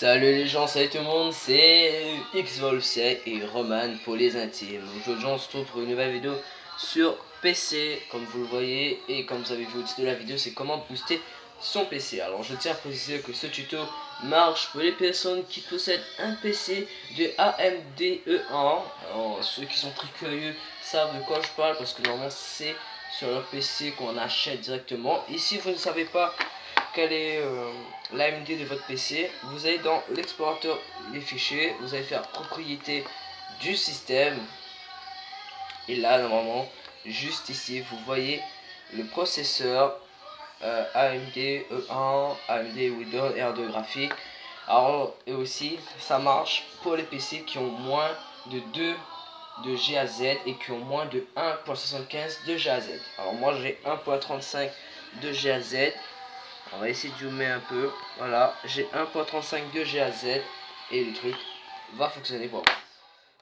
Salut les gens, salut tout le monde, c'est XVolC et Roman pour les intimes. Aujourd'hui on se retrouve pour une nouvelle vidéo sur PC, comme vous le voyez, et comme vous avez vu au titre de la vidéo, c'est comment booster son PC. Alors je tiens à préciser que ce tuto marche pour les personnes qui possèdent un PC de AMD E1. Alors ceux qui sont très curieux savent de quoi je parle parce que normalement c'est sur leur PC qu'on achète directement. Ici vous ne savez pas quelle est euh, l'AMD de votre PC, vous allez dans l'explorateur des fichiers, vous allez faire propriété du système. Et là, normalement, juste ici, vous voyez le processeur euh, AMD E1, AMD Windows R2 graphique. Alors, et aussi, ça marche pour les PC qui ont moins de 2 de GAZ et qui ont moins de 1.75 de GAZ. Alors moi j'ai 1.35 de GAZ on va essayer de zoomer un peu. Voilà, j'ai 1.35 de GAZ et le truc va fonctionner pour moi.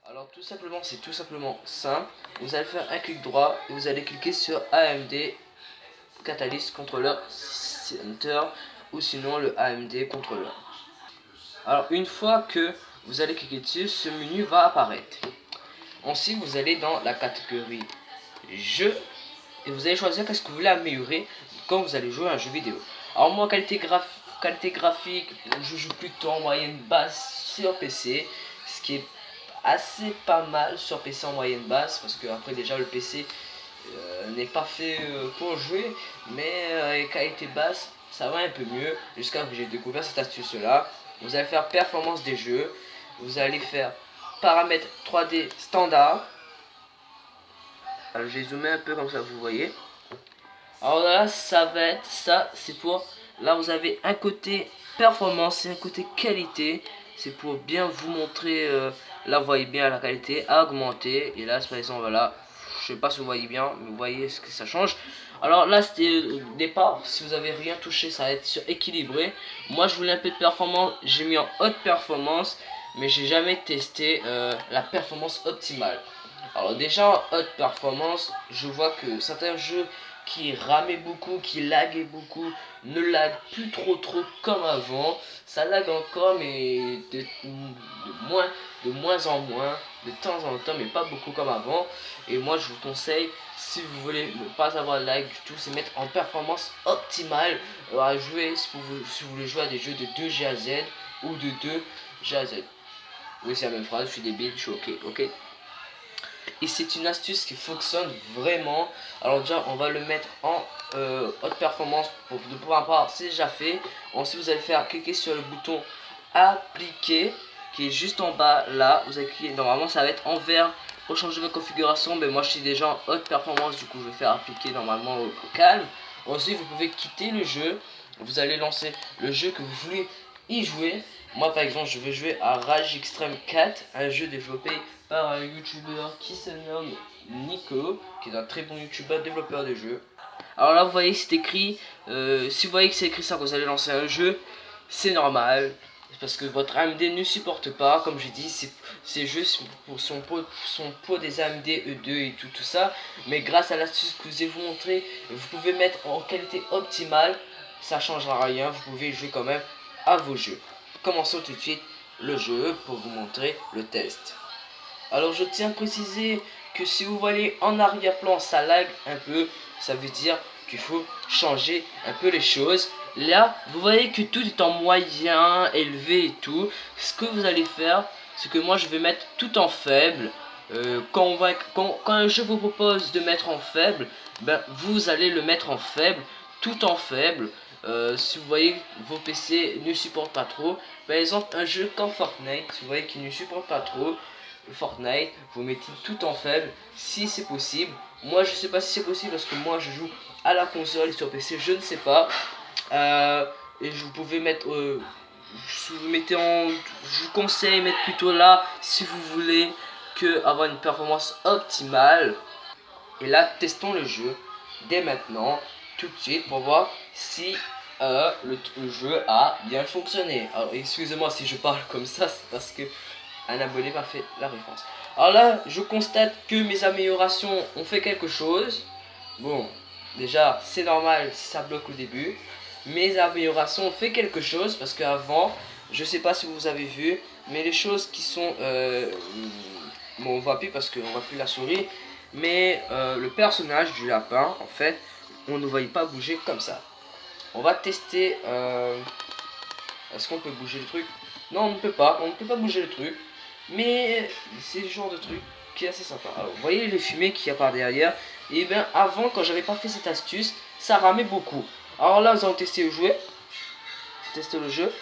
Alors tout simplement, c'est tout simplement simple. Vous allez faire un clic droit et vous allez cliquer sur AMD Catalyst Controller Center ou sinon le AMD Controller. Alors une fois que vous allez cliquer dessus, ce menu va apparaître. Ensuite, vous allez dans la catégorie jeu et vous allez choisir qu'est-ce que vous voulez améliorer quand vous allez jouer à un jeu vidéo. Alors moi, qualité, qualité graphique, je joue plutôt en moyenne basse sur PC, ce qui est assez pas mal sur PC en moyenne basse, parce que après déjà le PC euh, n'est pas fait euh, pour jouer, mais euh, qualité basse, ça va un peu mieux, jusqu'à que j'ai découvert cette astuce là. Vous allez faire performance des jeux, vous allez faire paramètres 3D standard. Alors j'ai zoomé un peu comme ça, vous voyez. Alors là, ça va être ça, c'est pour... Là, vous avez un côté performance et un côté qualité. C'est pour bien vous montrer, euh, là, vous voyez bien la qualité, à augmenter. Et là, par exemple, voilà, je sais pas si vous voyez bien, mais vous voyez ce que ça change. Alors là, c'était au départ, si vous avez rien touché, ça va être sur équilibré. Moi, je voulais un peu de performance, j'ai mis en haute performance, mais j'ai jamais testé euh, la performance optimale. Alors déjà, en haute performance, je vois que certains jeux qui ramait beaucoup, qui laguait beaucoup, ne lag plus trop trop comme avant. Ça lag encore, mais de, moins, de moins en moins, de temps en temps, mais pas beaucoup comme avant. Et moi, je vous conseille, si vous voulez ne pas avoir de lag du tout, c'est mettre en performance optimale à jouer si vous, si vous voulez jouer à des jeux de 2 GAZ ou de 2 GAZ. Oui, c'est la même phrase, je suis débile, je suis ok, ok et c'est une astuce qui fonctionne vraiment. Alors déjà on va le mettre en euh, haute performance pour de pouvoir voir c'est déjà fait. Ensuite vous allez faire cliquer sur le bouton appliquer qui est juste en bas là. Vous allez cliquer. Normalement ça va être en vert pour changer votre configuration mais moi je suis déjà en haute performance du coup je vais faire appliquer normalement au, calme. Ensuite vous pouvez quitter le jeu. Vous allez lancer le jeu que vous voulez y jouer moi par exemple je vais jouer à Rage Extreme 4 un jeu développé par un youtubeur qui se nomme Nico, qui est un très bon youtubeur développeur de jeux. Alors là vous voyez c'est écrit, euh, si vous voyez que c'est écrit ça vous allez lancer un jeu, c'est normal. Parce que votre AMD ne supporte pas, comme j'ai dit, ces jeux pour son pot, son pot des AMD E2 et tout, tout ça. Mais grâce à l'astuce que je vous ai montré, vous pouvez mettre en qualité optimale, ça changera rien, vous pouvez jouer quand même à vos jeux. Commençons tout de suite le jeu pour vous montrer le test. Alors je tiens à préciser que si vous voyez en arrière-plan ça lag un peu, ça veut dire qu'il faut changer un peu les choses. Là, vous voyez que tout est en moyen, élevé et tout. Ce que vous allez faire, c'est que moi je vais mettre tout en faible. Euh, quand, on va, quand, quand je vous propose de mettre en faible, ben, vous allez le mettre en faible, tout en faible. Euh, si vous voyez vos PC ne supportent pas trop, par exemple un jeu comme Fortnite, si vous voyez qu'il ne supporte pas trop, Fortnite, vous mettez tout en faible si c'est possible. Moi je sais pas si c'est possible parce que moi je joue à la console sur PC, je ne sais pas. Euh, et vous pouvez mettre, euh, vous mettez en, je vous conseille mettre plutôt là si vous voulez que avoir une performance optimale. Et là testons le jeu dès maintenant, tout de suite pour voir si euh, le, jeu a bien fonctionné. Alors excusez-moi si je parle comme ça, c'est parce que un abonné m'a fait la référence. Alors là, je constate que mes améliorations ont fait quelque chose. Bon, déjà, c'est normal si ça bloque au début. Mes améliorations ont fait quelque chose parce qu'avant, Je sais pas si vous avez vu, mais les choses qui sont... Euh, bon, on voit plus parce qu'on voit plus la souris. Mais euh, le personnage du lapin, en fait, on ne voyait pas bouger comme ça. On va tester... Euh, est-ce qu'on peut bouger le truc? Non, on ne peut pas. On ne peut pas bouger le truc. Mais c'est le genre de truc qui est assez sympa. Vous voyez les fumées qu'il y a par derrière? Et bien, avant, quand j'avais pas fait cette astuce, ça ramait beaucoup. Alors là, nous allons tester le jouet. Tester le jeu.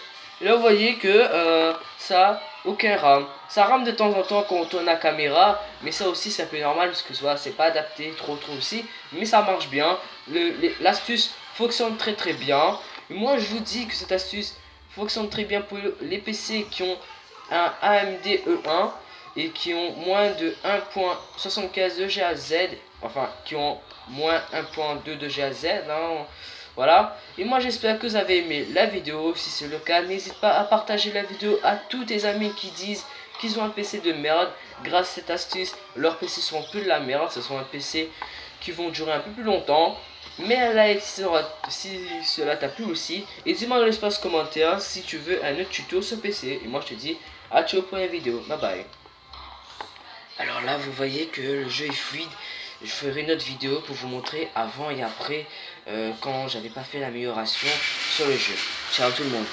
Et là, vous voyez que euh, ça aucun rame. Ça rame de temps en temps quand on tourne la caméra, mais ça aussi c'est un peu normal parce que soit c'est pas adapté trop trop aussi, mais ça marche bien. L'astuce fonctionne très très bien. moi je vous dis que cette astuce fonctionne très bien pour les PC qui ont un AMD E1 et qui ont moins de 1.75 de GAZ, enfin qui ont moins 1.2 de GAZ. Hein. Voilà. Et moi j'espère que vous avez aimé la vidéo. Si c'est le cas, n'hésite pas à partager la vidéo à tous tes amis qui disent qu'ils ont un PC de merde. Grâce à cette astuce, leurs PC sont plus de la merde. Ce sont un PC qui vont durer un peu plus longtemps. Mais un like si, cela t'a plu aussi. Et dis-moi dans l'espace commentaire si tu veux un autre tuto sur PC. Et moi je te dis à au prochaine vidéo. Bye bye. Alors là vous voyez que le jeu est fluide je ferai une autre vidéo pour vous montrer avant et après euh, quand j'avais pas fait l'amélioration sur le jeu. Ciao tout le monde